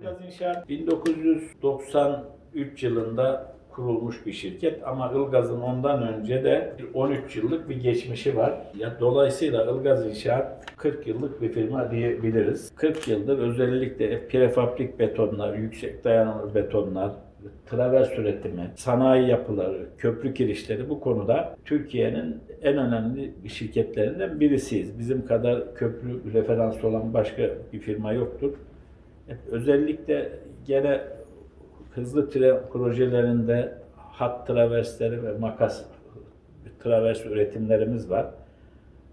Ilgaz İnşaat 1993 yılında kurulmuş bir şirket ama Ilgaz'ın ondan önce de 13 yıllık bir geçmişi var. Ya dolayısıyla Ilgaz İnşaat 40 yıllık bir firma diyebiliriz. 40 yıldır özellikle prefabrik betonlar, yüksek dayanımlı betonlar, travers üretimi, sanayi yapıları, köprü kirişleri bu konuda Türkiye'nin en önemli şirketlerinden birisiyiz. Bizim kadar köprü referansı olan başka bir firma yoktur. Özellikle gene hızlı tren projelerinde hat traversleri ve makas travers üretimlerimiz var.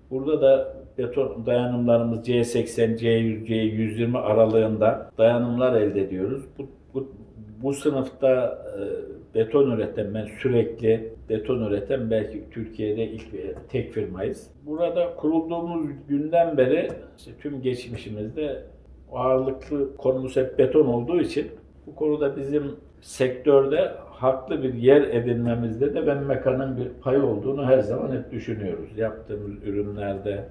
Burada da beton dayanımlarımız C80, C100, C120 aralığında dayanımlar elde ediyoruz. Bu, bu, bu sınıfta e, beton üreten, ben sürekli beton üreten belki Türkiye'de ilk ve tek firmayız. Burada kurulduğumuz günden beri işte tüm geçmişimizde ağırlıklı konumuz hep beton olduğu için bu konuda bizim sektörde haklı bir yer edinmemizde de ben Meka'nın bir payı olduğunu her zaman hep düşünüyoruz. Yaptığımız ürünlerde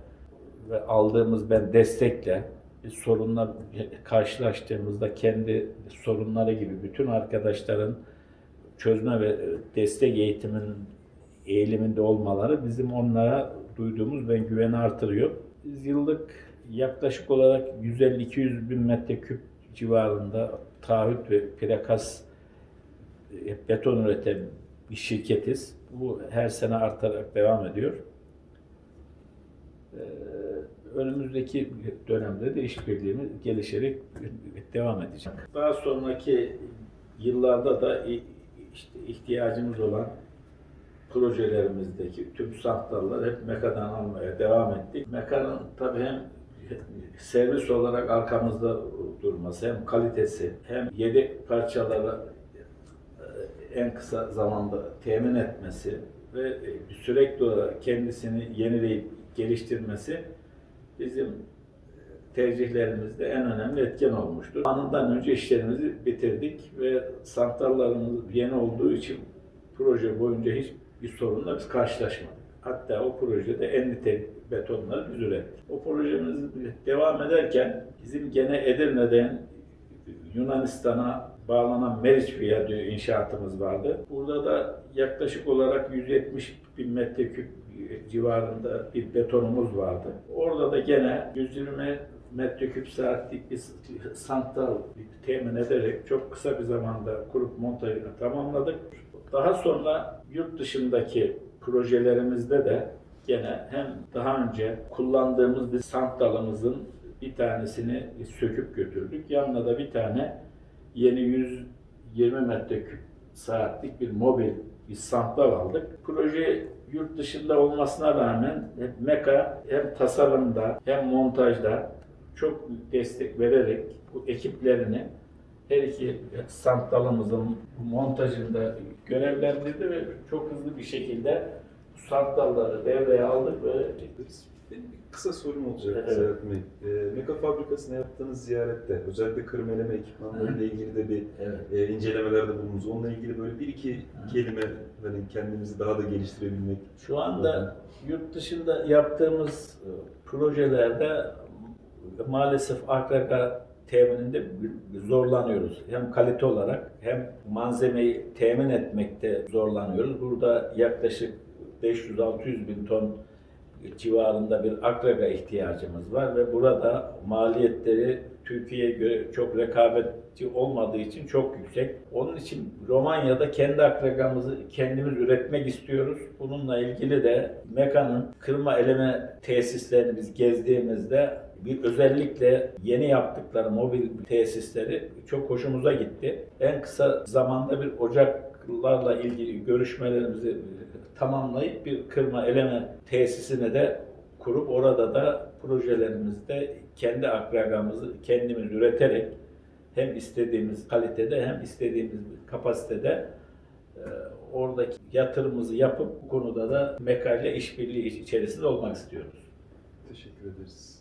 ve aldığımız ben destekle bir sorunla karşılaştığımızda kendi sorunları gibi bütün arkadaşların çözme ve destek eğitimin eğiliminde olmaları bizim onlara duyduğumuz ben güveni artırıyor. Biz yıllık yaklaşık olarak 150-200 bin metreküp civarında taahhüt ve plakas e, beton üreten bir şirketiz. Bu her sene artarak devam ediyor. Ee, Önümüzdeki dönemde de işbirliğimiz gelişerek devam edecek. Daha sonraki yıllarda da işte ihtiyacımız olan projelerimizdeki tüm santralları hep Meka'dan almaya devam ettik. Meka'nın tabii hem servis olarak arkamızda durması, hem kalitesi, hem yedek parçaları e, en kısa zamanda temin etmesi ve e, sürekli olarak kendisini yenileyip geliştirmesi bizim tercihlerimizde en önemli etken olmuştur. Anından önce işlerimizi bitirdik ve santrallarımız yeni olduğu için proje boyunca hiç bir sorunla biz karşılaşmadık. Hatta o projede en nitelikli betonları biz ürettik. O projemiz devam ederken bizim gene Edirne'den Yunanistan'a bağlanan Meriç Viyadüğü inşaatımız vardı. Burada da yaklaşık olarak 170 bin metreküp civarında bir betonumuz vardı. Orada da gene 120 metreküp saatlik bir santral temin ederek çok kısa bir zamanda kurup montajını tamamladık. Daha sonra yurt dışındaki projelerimizde de gene hem daha önce kullandığımız bir santralımızın bir tanesini söküp götürdük. Yanına da bir tane yeni 120 metreküp saatlik bir mobil bir santral aldık. Proje yurt dışında olmasına rağmen hep Meka hem tasarımda hem montajda çok destek vererek bu ekiplerini her iki santralımızın montajında görevlendirdi ve çok hızlı bir şekilde bu santralları devreye aldık ve Benim bir kısa sorum olacak Evet. Serhat Bey. E, Meka fabrikasına yaptığınız ziyarette özellikle kırmeleme ekipmanlarıyla ilgili de bir evet. e, incelemelerde bulundunuz. Onunla ilgili böyle bir iki kelime hani kendimizi daha da geliştirebilmek. Şu anda yurt dışında yaptığımız e, projelerde maalesef AKK temininde zorlanıyoruz. Hem kalite olarak hem malzemeyi temin etmekte zorlanıyoruz. Burada yaklaşık 500-600 bin ton civarında bir akraga ihtiyacımız var ve burada maliyetleri Türkiye'ye göre çok rekabetçi olmadığı için çok yüksek. Onun için Romanya'da kendi akragamızı kendimiz üretmek istiyoruz. Bununla ilgili de Meka'nın kırma eleme tesislerini biz gezdiğimizde bir özellikle yeni yaptıkları mobil tesisleri çok hoşumuza gitti. En kısa zamanda bir ocaklarla ilgili görüşmelerimizi tamamlayıp bir kırma eleme tesisine de kurup orada da projelerimizde kendi akragamızı kendimiz üreterek hem istediğimiz kalitede hem istediğimiz kapasitede e, oradaki yatırımımızı yapıp bu konuda da Meka ile işbirliği içerisinde olmak istiyoruz. Teşekkür ederiz.